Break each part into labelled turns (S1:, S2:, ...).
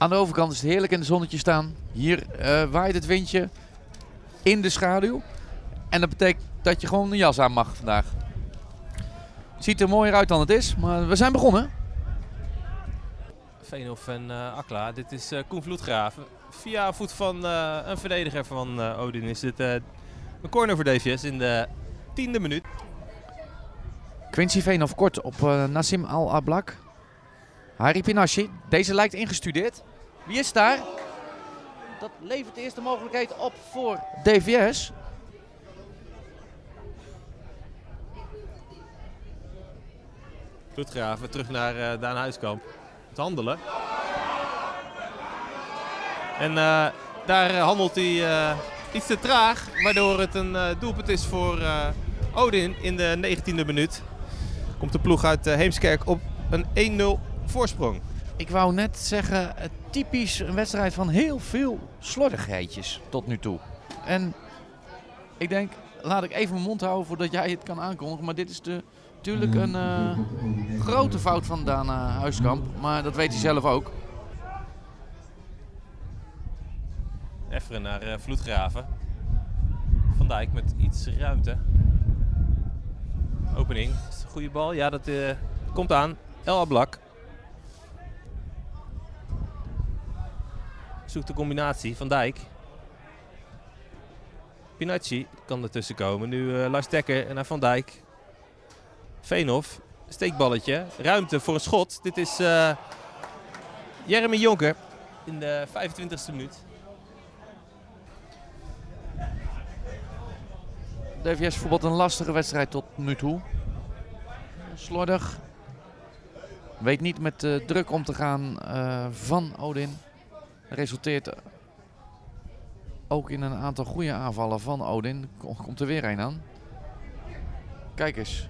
S1: Aan de overkant is het heerlijk in het zonnetje staan. Hier eh, waait het windje in de schaduw. En dat betekent dat je gewoon een jas aan mag vandaag. Ziet er mooier uit dan het is, maar we zijn begonnen.
S2: Veenhof en eh, Akla. Dit is eh Koen Vloedgraven. Via voet van een verdediger van Odin is dit een corner voor DVS in de tiende minuut.
S1: Quincy Veenhoff kort op Nassim Al-Ablak. Harry Pinashi. Deze lijkt ingestudeerd. Wie is daar? Dat levert de eerste mogelijkheid op voor DVS.
S2: Vloedgraven terug naar eh, Daan Huiskamp. Het handelen. En eh, daar eh, handelt hij eh, iets te traag. Waardoor het een eh, doelpunt is voor eh, Odin in de 19e minuut. Komt de ploeg uit Heemskerk op een 1-0 voorsprong.
S1: Ik wou net zeggen, typisch een wedstrijd van heel veel slordigheidjes tot nu toe. En ik denk, laat ik even mijn mond houden voordat jij het kan aankondigen. Maar dit is de, natuurlijk een eh, grote fout van Daan eh, Huiskamp. Maar dat weet hij zelf ook.
S2: Efferen naar eh, Vloedgraven. Van Dijk met iets ruimte. Opening. Goede bal? Ja, dat komt aan. El Ablak. Zoekt de combinatie. Van Dijk. Pinacci kan ertussen komen. Nu eh Lars Dekker naar Van Dijk. Veenhof. Steekballetje. Ruimte voor een schot. Dit is eh Jeremy Jonker in de 25e minuut.
S1: DVS voetbalt een lastige wedstrijd tot nu toe. Slordig. Weet niet met de druk om te gaan eh, van Odin. Resulteert ook in een aantal goede aanvallen van Odin. Kom- Komt er weer een aan. Kijk eens.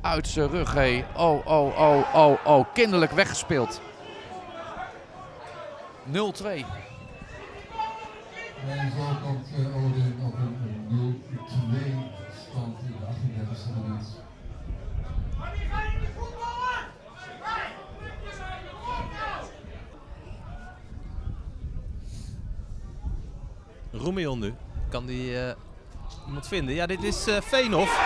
S1: Uit zijn rug, hé. Oh, oh, oh, oh, oh. Kinderlijk weggespeeld. 0-2.
S3: En zo komt eh, Odin op een 0-2 stand in de 38e minuut.
S2: Roemion nu. Kan die eh, iemand vinden? Ja, dit is eh Veenhof.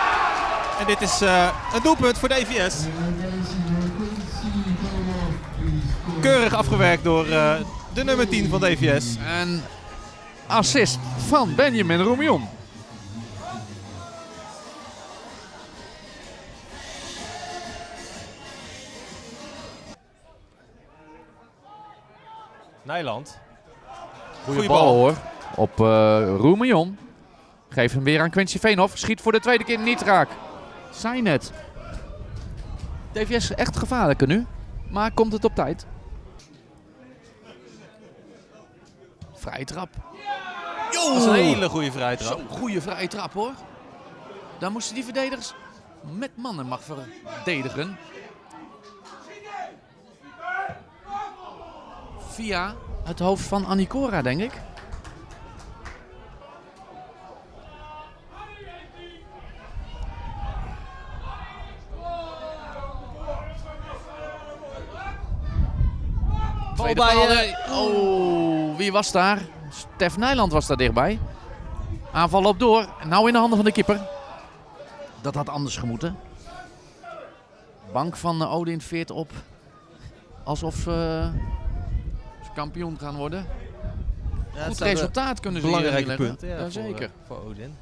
S2: En dit is eh, een doelpunt voor DVS.
S3: Scoort.
S2: Keurig afgewerkt door eh, de nummer 10 van DVS.
S1: En assist van Benjamin Roemion.
S2: Nijland.
S1: Goeie bal, hoor. Op eh Roemion. Geeft hem weer aan Quincy Veenhoff. Schiet voor de tweede keer niet raak. Zijn het. DVS echt gevaarlijker nu. Maar komt het op tijd. Vrije trap.
S2: Dat is een hele goede vrijtrap.
S1: Zo'n goede vrije trap hoor. Daar moesten die verdedigers met mannen mag verdedigen. Via het hoofd van Anicora, denk ik.
S2: Bal
S1: Tweede
S2: bij,
S1: paal, nee. Oh, wie was daar? Stef Nijland was daar dichtbij. Aanval op door. Nou in de handen van de keeper. Dat had anders gemoeten. Bank van Odin veert op. Alsof eh, ze kampioen gaan worden.
S2: Ja, het
S1: Goed resultaat kunnen ze hier neerleggen.
S2: punten ja, voor,
S1: Jazeker.
S2: eh, voor Odin.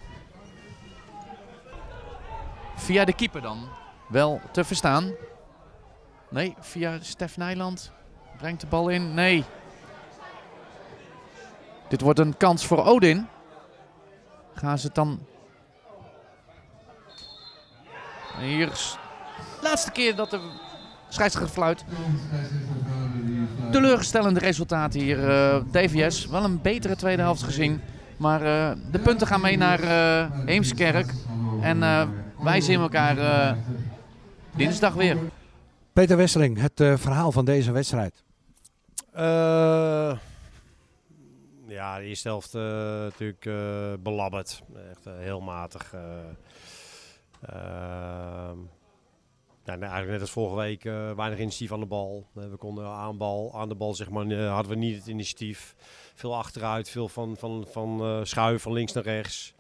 S1: Via de keeper dan. Wel te verstaan. Nee, via Stef Nijland. Brengt de bal in. Nee. Dit wordt een kans voor Odin. Gaan ze het dan... Hier is de laatste keer dat de scheidsrechter fluit. Teleurstellende resultaten hier. eh, DVS, wel een betere tweede helft gezien. Maar eh, de punten gaan mee naar eh Heemskerk. En wij zien elkaar dinsdag weer.
S4: Peter Wesseling, het verhaal van deze wedstrijd.
S5: Eh, ja, de eerste helft eh, natuurlijk eh, belabberd. Echt heel matig. eh. Ehm, eigenlijk net als vorige week, weinig initiatief aan de bal. We konden aan, bal, aan de bal, zeg maar, hadden we niet het initiatief. Veel achteruit, veel van, van, van eh, schuiven van links naar rechts.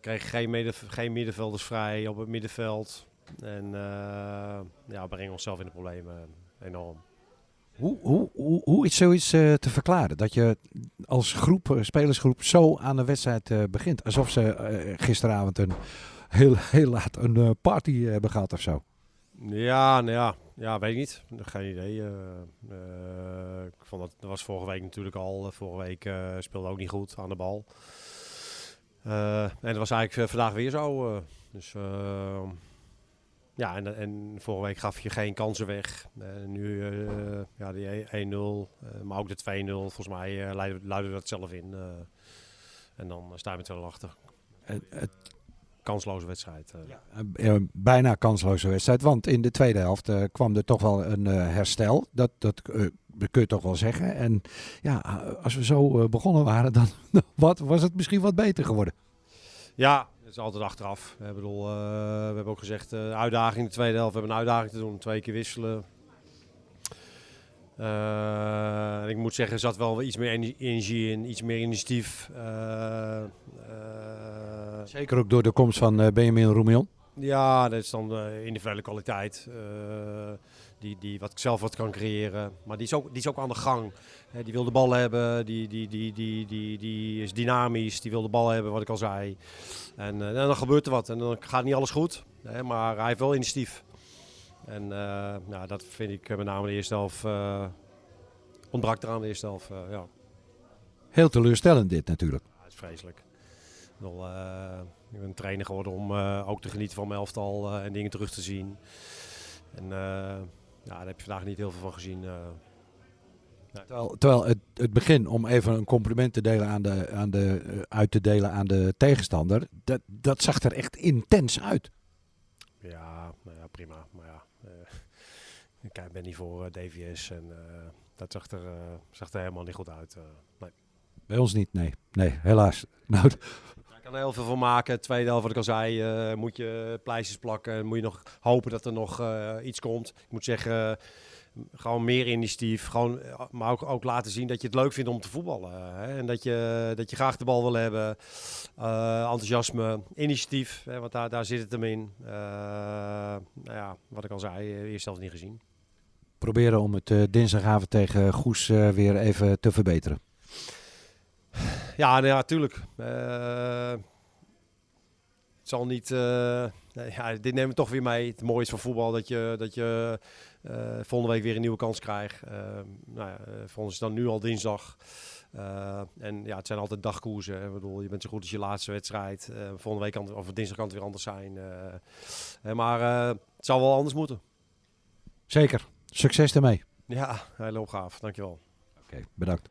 S5: Kregen geen, midden, geen middenvelders vrij op het middenveld. En ja, we brengen onszelf in de problemen enorm.
S4: Hoe, hoe, hoe, hoe is zoiets eh, te verklaren? Dat je als groep, eh, spelersgroep zo aan de wedstrijd eh, begint. Alsof ze gisteravond een heel, heel laat een party hebben gehad of zo.
S5: Ja, nou ja, ja, weet ik niet. Geen idee. ik vond dat, dat was vorige week natuurlijk al. Vorige week speelde ook niet goed aan de bal. En dat was eigenlijk vandaag weer zo. dus ja, en, en vorige week gaf je geen kansen weg. En nu eh, ja, die 1-0, eh, maar ook de 2-0. Volgens mij eh luidde, luidde dat zelf in. eh. en dan sta je met 2 achter.
S4: Het, het,
S5: Kansloze wedstrijd. eh.
S4: eh, eh, bijna kansloze wedstrijd. Want in de tweede helft eh, kwam er toch wel een eh, herstel. Dat, dat eh, kun je toch wel zeggen. En ja, als we zo eh, begonnen waren, dan wat, was het misschien wat beter geworden.
S5: Ja, het is altijd achteraf. Eh, we hebben ook gezegd, eh uitdaging in de tweede helft. We hebben een uitdaging te doen, twee keer wisselen. Eh, ik moet zeggen, er zat wel iets meer ener- energie in, iets meer initiatief.
S4: Zeker ook door de komst van Benjamin Roemion.
S5: Ja, dat is dan uh, individuele kwaliteit. eh, die, die wat zelf wat kan creëren. Maar die is ook, die is ook aan de gang. Die wil de bal hebben, die, die, die, die, die, die is dynamisch, die wil de bal hebben, wat ik al zei. En, eh, en dan gebeurt er wat. En dan gaat niet alles goed. Hè, maar hij heeft wel initiatief. En eh, nou, dat vind ik eh, met name de eerste helft. eh, ontbrak eraan de eerste helft. eh, ja.
S4: Heel teleurstellend dit natuurlijk.
S5: Ja, het is vreselijk. Bedoel, eh, ik ben trainer geworden om eh, ook te genieten van mijn elftal eh, en dingen terug te zien. En ja, daar heb je vandaag niet heel veel van gezien.
S4: Terwijl, terwijl het, het begin, om even een compliment te delen aan de, aan de, uit te delen aan de tegenstander, dat, dat zag er echt intens uit.
S5: ja, nou ja, prima. Maar ja, eh, ik kijk- ben niet voor DVS en dat zag er, zag er helemaal niet goed uit. nee.
S4: Bij ons niet, nee. Nee, helaas. Nou,
S5: Je kan er heel veel van maken. Tweede helft, wat ik al zei, eh, moet je pleisters plakken. Moet je nog hopen dat er nog eh, iets komt. Ik moet zeggen, eh, gewoon meer initiatief. Gewoon, maar ook, laten zien dat je het leuk vindt om te voetballen. Hè? En dat je, dat je graag de bal wil hebben. Enthousiasme, initiatief, hè? want daar, daar zit het hem in. Nou ja, wat ik al zei, eerst zelfs niet gezien.
S4: proberen om het dinsdagavond tegen Goes weer even te verbeteren.
S5: Ja, nou ja, tuurlijk. Eh, het zal niet. eh, ja, dit nemen we toch weer mee. Het mooie is van voetbal dat je, dat je eh, volgende week weer een nieuwe kans krijgt. Nou ja, voor ons is dan nu al dinsdag. En ja, het zijn altijd dagkoersen. Ik bedoel, je bent zo goed als je laatste wedstrijd. Volgende week kan het, of dinsdag kan het weer anders zijn. maar het zal wel anders moeten.
S4: Zeker. Succes ermee.
S5: Ja, hele opgave. Dankjewel.
S4: Oké, bedankt.